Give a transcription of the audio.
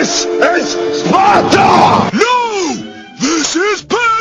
This is Sparta! No! This is Paris!